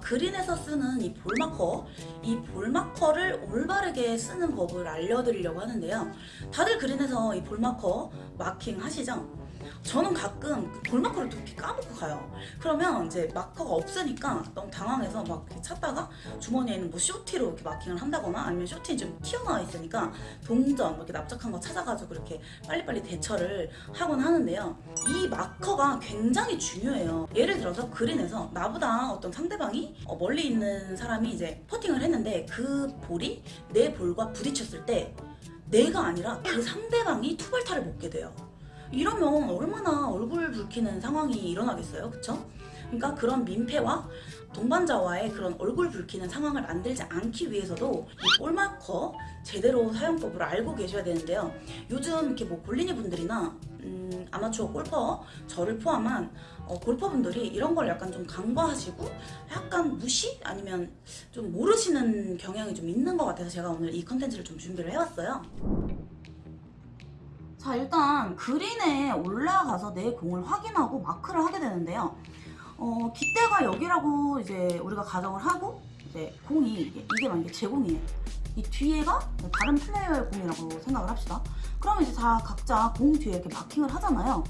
그린에서 쓰는 이 볼마커, 이 볼마커를 올바르게 쓰는 법을 알려드리려고 하는데요. 다들 그린에서 이 볼마커 마킹 하시죠? 저는 가끔 그 볼마커를 또 이렇게 까먹고 가요. 그러면 이제 마커가 없으니까 너무 당황해서 막 찾다가 주머니에 있는 뭐 쇼티로 이렇게 마킹을 한다거나 아니면 쇼티 좀 튀어나와 있으니까 동전 뭐 이렇게 납작한 거 찾아가지고 이렇게 빨리빨리 대처를 하곤 하는데요. 이 마커가 굉장히 중요해요. 예를 들어서 그린에서 나보다 어떤 상대방이 어, 멀리 있는 사람이 이제 퍼팅을 했는데 그 볼이 내 볼과 부딪혔을 때 내가 아니라 그 상대방이 투벌타를 먹게 돼요. 이러면 얼마나 얼굴 붉히는 상황이 일어나겠어요, 그쵸? 그러니까 그런 민폐와 동반자와의 그런 얼굴 붉히는 상황을 만들지 않기 위해서도 이 볼마커 제대로 사용법을 알고 계셔야 되는데요. 요즘 이렇게 뭐 골린이 분들이나 음, 아마추어 골퍼 저를 포함한 어, 골퍼분들이 이런 걸 약간 좀 간과하시고 약간 무시 아니면 좀 모르시는 경향이 좀 있는 것 같아서 제가 오늘 이 컨텐츠를 좀 준비를 해왔어요. 자 일단 그린에 올라가서 내 공을 확인하고 마크를 하게 되는데요. 어, 깃대가 여기라고 이제 우리가 가정을 하고 이제 공이 이게, 이게 만약에 제 공이에요. 이 뒤에가 다른 플레이어의 공이라고 생각을 합시다. 그러면 이제 다 각자 공 뒤에 이렇게 마킹을 하잖아요.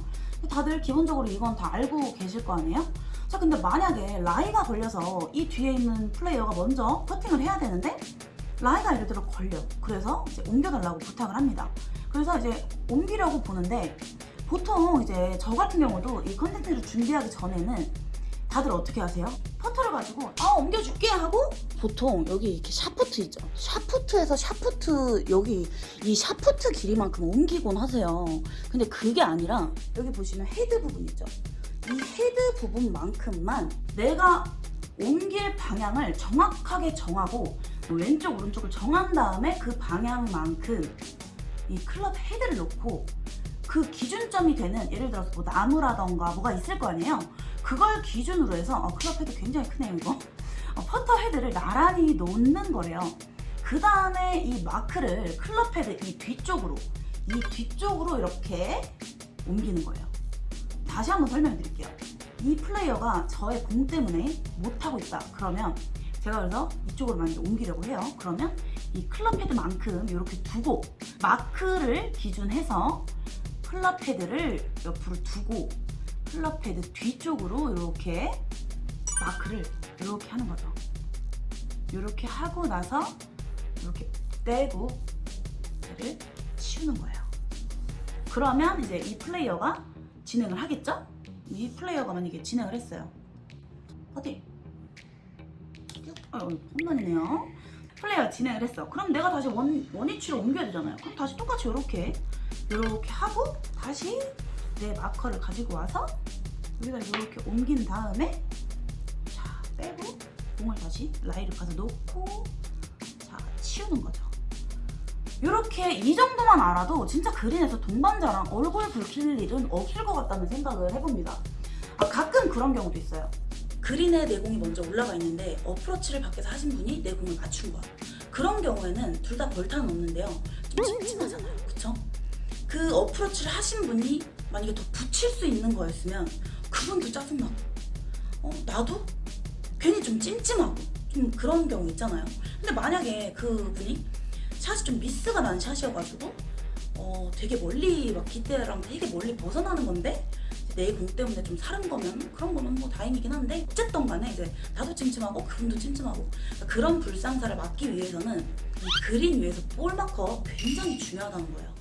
다들 기본적으로 이건 다 알고 계실 거 아니에요? 자 근데 만약에 라이가 걸려서 이 뒤에 있는 플레이어가 먼저 퍼팅을 해야 되는데 라이가 예를 들어 걸려. 그래서 이제 옮겨달라고 부탁을 합니다. 그래서 이제 옮기려고 보는데 보통 이제 저 같은 경우도 이 컨텐츠를 준비하기 전에는 다들 어떻게 하세요? 퍼터를 가지고 아 옮겨줄게 하고 보통 여기 이렇게 샤프트 있죠? 샤프트에서 샤프트 여기 이 샤프트 길이만큼 옮기곤 하세요. 근데 그게 아니라 여기 보시면 헤드 부분 있죠? 이 헤드 부분만큼만 내가 옮길 방향을 정확하게 정하고 왼쪽 오른쪽을 정한 다음에 그 방향만큼 이 클럽 헤드를 놓고 그 기준점이 되는 예를 들어서 뭐 나무라던가 뭐가 있을 거 아니에요. 그걸 기준으로 해서 어, 클럽 헤드 굉장히 크네요 이거. 어, 퍼터 헤드를 나란히 놓는 거래요. 그 다음에 이 마크를 클럽 헤드 이 뒤쪽으로 이 뒤쪽으로 이렇게 옮기는 거예요. 다시 한번 설명해 드릴게요. 이 플레이어가 저의 공 때문에 못하고 있다. 그러면 제가 그래서 이쪽으로 만약에 옮기려고 해요 그러면 이 클럽 헤드만큼 이렇게 두고 마크를 기준해서 클럽 헤드를 옆으로 두고 클럽 헤드 뒤쪽으로 이렇게 마크를 이렇게 하는 거죠. 이렇게 하고 나서 이렇게 떼고 얘를 치우는 거예요. 그러면 이제 이 플레이어가 진행을 하겠죠? 이 플레이어가 만약에 진행을 했어요. 어디? 아, 홈런이네요. 플레이어가 진행을 했어. 그럼 내가 다시 원, 원위치로 옮겨야 되잖아요. 그럼 다시 똑같이 이렇게 이렇게 하고 다시 내 마커를 가지고 와서 여기다 이렇게 옮긴 다음에 자 빼고 공을 다시 라이를 가서 놓고 자 치우는 거죠. 이렇게 이 정도만 알아도 진짜 그린에서 동반자랑 얼굴 붉힐 일은 없을 것 같다는 생각을 해봅니다. 아, 가끔 그런 경우도 있어요. 그린에 내 공이 먼저 올라가 있는데 어프로치를 밖에서 하신 분이 내 공을 맞춘 거야. 그런 경우에는 둘 다 벌타는 없는데요. 좀 찜찜하잖아요. 그쵸? 그 어프로치를 하신 분이 만약에 더 붙일 수 있는 거였으면 그분도 짜증나고 어, 나도 괜히 좀 찜찜하고 좀 그런 경우 있잖아요. 근데 만약에 그분이 샷이 좀 미스가 난 샷이어가지고 어, 되게 멀리 막 기대랑 되게 멀리 벗어나는 건데 내공 때문에 좀 사른 거면 그런 거는 뭐 다행이긴 한데 어쨌든 간에 이제 나도 찜찜하고 그분도 찜찜하고 그러니까 그런 불상사를 막기 위해서는 이 그린 위에서 볼 마커 굉장히 중요하다는 거예요.